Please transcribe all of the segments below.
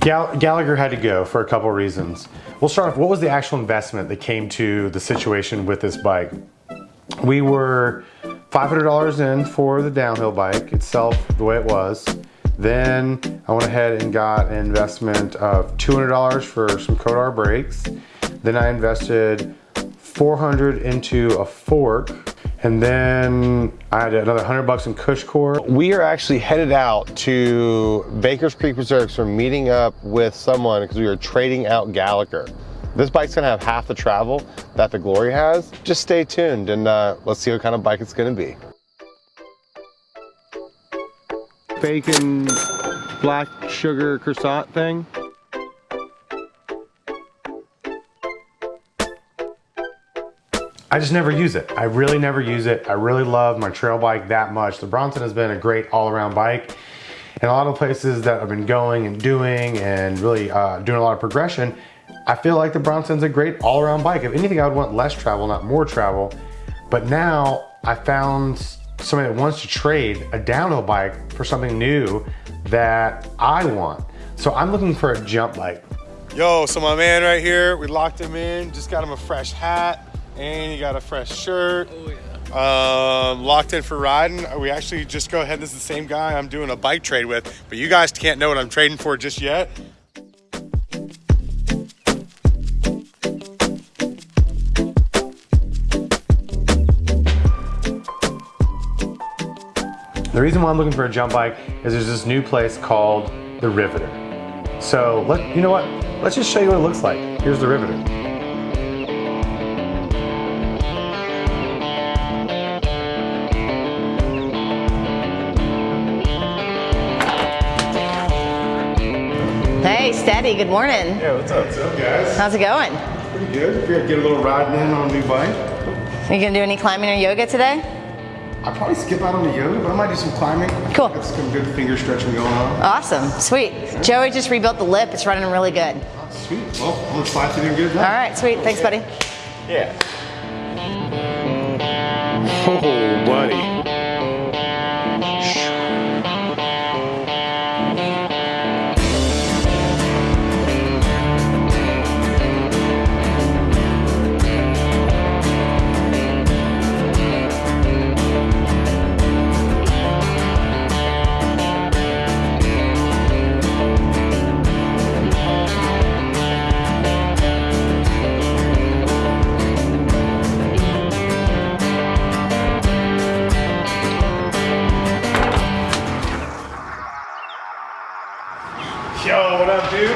Gal Gallagher had to go for a couple reasons. We'll start off, what was the actual investment that came to the situation with this bike? We were $500 in for the downhill bike itself, the way it was. Then I went ahead and got an investment of $200 for some Code R brakes. Then I invested 400 into a fork and then I had another 100 bucks in CushCore. We are actually headed out to Baker's Creek Reserves for meeting up with someone because we are trading out Gallagher. This bike's gonna have half the travel that the Glory has. Just stay tuned and uh, let's see what kind of bike it's gonna be. Bacon black sugar croissant thing. I just never use it. I really never use it. I really love my trail bike that much. The Bronson has been a great all-around bike. And a lot of places that I've been going and doing and really uh, doing a lot of progression, I feel like the Bronson's a great all-around bike. If anything, I would want less travel, not more travel. But now I found somebody that wants to trade a downhill bike for something new that I want. So I'm looking for a jump bike. Yo, so my man right here, we locked him in, just got him a fresh hat, and you got a fresh shirt. Oh, yeah. Um, locked in for riding. We actually just go ahead. This is the same guy I'm doing a bike trade with, but you guys can't know what I'm trading for just yet. The reason why I'm looking for a jump bike is there's this new place called the Riveter. So let you know what? Let's just show you what it looks like. Here's the Riveter. Hey, Steady, good morning. Yeah, what's up? What's up, guys? How's it going? Pretty good. Figured I'd get a little riding in on a new bike. Are you gonna do any climbing or yoga today? I'll probably skip out on the yoga, but I might do some climbing. Cool. Got some good finger stretching going on. Awesome, sweet. Joey just rebuilt the lip. It's running really good. Oh, sweet. Well, I'm gonna slide through and get it done. All right, sweet. Thanks, buddy. Yeah. Oh, buddy. Up, dude?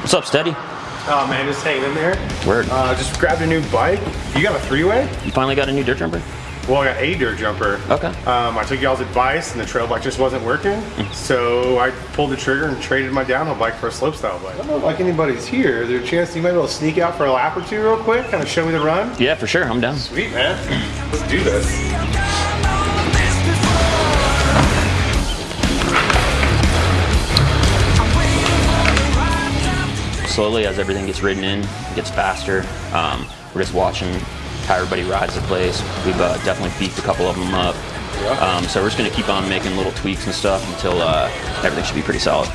What's up, Steady? Oh man, just hanging in there. Word. Uh, just grabbed a new bike. You got a three-way? You finally got a new dirt jumper? Well, I got a dirt jumper. Okay. Um, I took y'all's advice and the trail bike just wasn't working. so I pulled the trigger and traded my downhill bike for a slopestyle bike. I don't know if like anybody's here. Is there a chance you might be able to sneak out for a lap or two real quick? Kind of show me the run? Yeah, for sure. I'm down. Sweet, man. Let's do this. Slowly, as everything gets ridden in, it gets faster. Um, we're just watching how everybody rides the place. We've uh, definitely beefed a couple of them up. Um, so we're just gonna keep on making little tweaks and stuff until uh, everything should be pretty solid.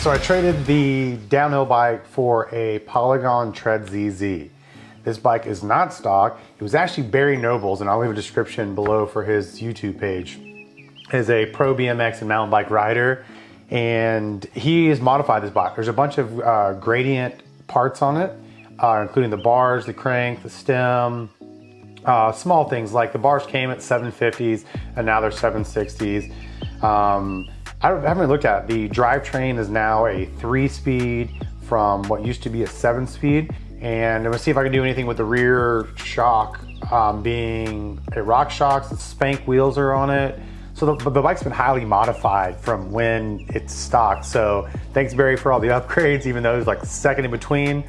So I traded the downhill bike for a Polygon Trid ZZ. This bike is not stock. It was actually Barry Nobles, and I'll leave a description below for his YouTube page. Is a pro BMX and mountain bike rider, and he has modified this bike. There's a bunch of uh, gradient parts on it, uh, including the bars, the crank, the stem, uh, small things like the bars came at 750s and now they're 760s. Um, I haven't looked at it. The drivetrain is now a three speed from what used to be a seven speed. And I'm gonna see if I can do anything with the rear shock um, being a RockShox, the spank wheels are on it. So the, the bike's been highly modified from when it's stock. So thanks Barry for all the upgrades, even though it was like second in between.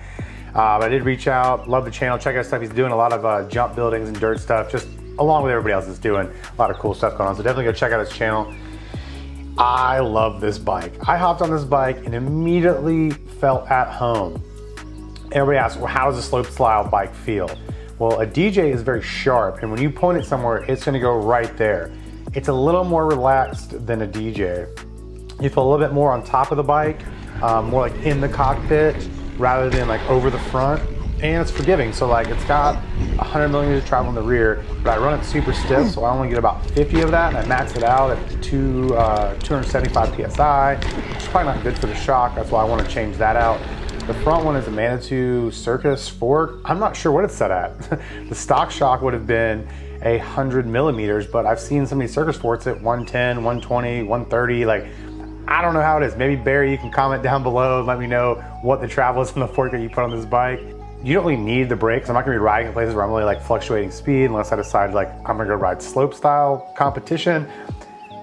Uh, I did reach out, love the channel, check out stuff. He's doing a lot of uh, jump buildings and dirt stuff, just along with everybody else that's doing a lot of cool stuff going on. So definitely go check out his channel. I love this bike. I hopped on this bike and immediately felt at home. Everybody asks, well, how does a slope style bike feel? Well, a DJ is very sharp, and when you point it somewhere, it's gonna go right there. It's a little more relaxed than a DJ. You feel a little bit more on top of the bike, um, more like in the cockpit rather than like over the front. And it's forgiving, so like it's got 100 millimeters of travel in the rear, but I run it super stiff, so I only get about 50 of that, and I max it out at two, uh, 275 PSI, which is probably not good for the shock, that's why I wanna change that out. The front one is a Manitou Circus fork. I'm not sure what it's set at. the stock shock would have been a 100 millimeters, but I've seen some of these Circus forks at 110, 120, 130, like I don't know how it is. Maybe Barry, you can comment down below and let me know what the travel is from the fork that you put on this bike. You don't really need the brakes. I'm not gonna be riding in places where I'm really like fluctuating speed unless I decide like I'm gonna go ride slope style competition,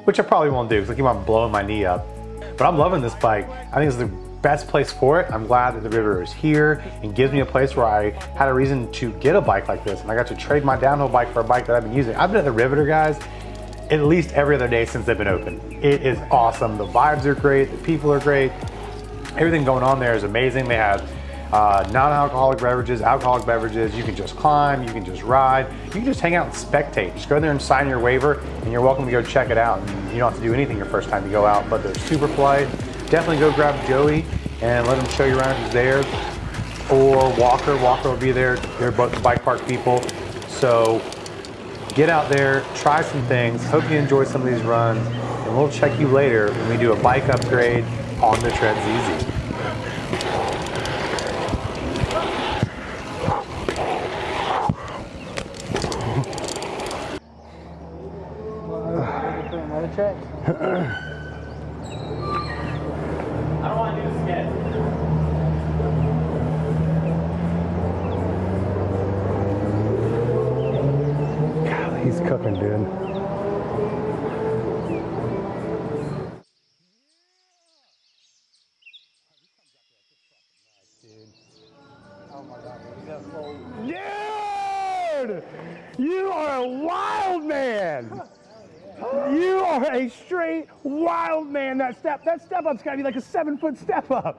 which I probably won't do because I keep on blowing my knee up. But I'm loving this bike. I think it's the best place for it. I'm glad that the Riveter is here and gives me a place where I had a reason to get a bike like this. And I got to trade my downhill bike for a bike that I've been using. I've been at the Riveter, guys, at least every other day since they've been open. It is awesome. The vibes are great. The people are great. Everything going on there is amazing. They have uh, non-alcoholic beverages, alcoholic beverages. You can just climb, you can just ride, you can just hang out and spectate. Just go there and sign your waiver, and you're welcome to go check it out. And you don't have to do anything your first time you go out. But there's Superflight. Definitely go grab Joey and let him show you around if he's there. Or Walker. Walker will be there. They're both the bike park people. So get out there, try some things. Hope you enjoy some of these runs, and we'll check you later when we do a bike upgrade on the Trid ZZ. I don't want to do the sketch. God, he's cooking, dude. Dude! You are a wild man! You are a straight wild man. That step, that step up's gotta be like a seven foot step up.